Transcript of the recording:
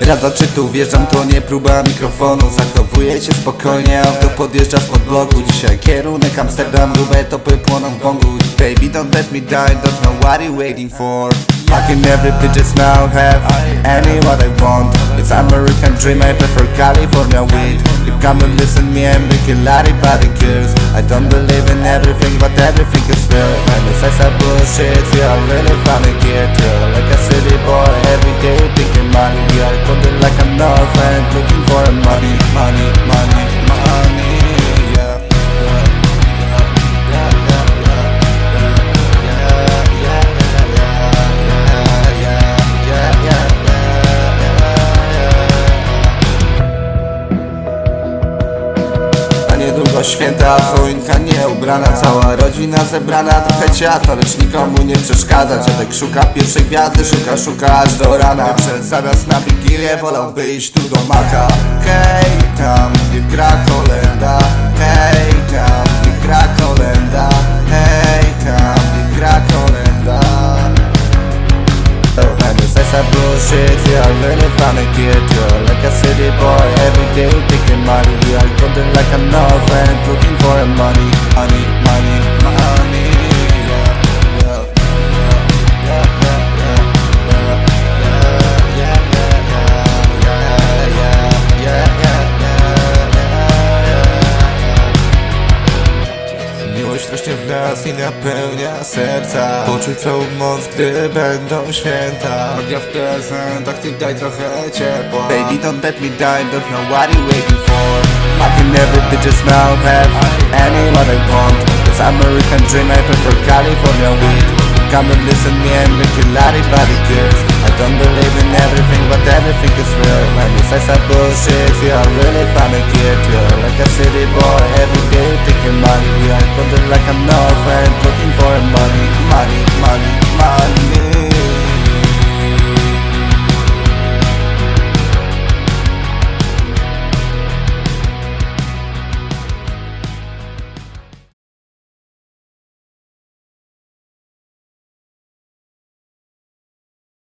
Raz czy tu wjeżdżam, to nie próba mikrofonu. Zachowuję się spokojnie, auto podjeżdża spod bloku Dzisiaj kierunek Amsterdam, grube topy płoną w bongu Baby don't let me die, don't know what you waiting for. I can every bitches now have any what I want. It's American dream, I prefer California weed. You come and listen me, I'm making lottie body girls I don't believe in everything, but everything is real. Man, this is a bullshit, are really get real Like a city boy, every day money Yeah, I got it like a knife looking for a money, money, money Niedługo święta, choinka nie ubrana Cała rodzina zebrana, trochę ciasta Lecz nikomu nie przeszkadza Dziadek szuka pierwszej gwiazdy, szuka, szuka aż do rana Przed zamiast na wigilię wolałby iść tu do maka Hej, tam that bullshit Yeah, I learned it from a kid, girl. Like a city boy, every day thinking money I'm it like a novel, looking for money Miłość w nas i napełnia serca. Poczuj całą moc, gdy będą święta. Magia w prezentach, ty daj trochę ciepła. Baby, don't let me die, don't know what you waiting for. I can every bitches now have any what I want. It's American dream, I prefer California weed. Come and listen me and make you lottie body girls I don't believe in everything, but everything is real. Man, this is a bullshit, we are really finna get you Like a city boy, thinking money We are golden like an orphan, looking for money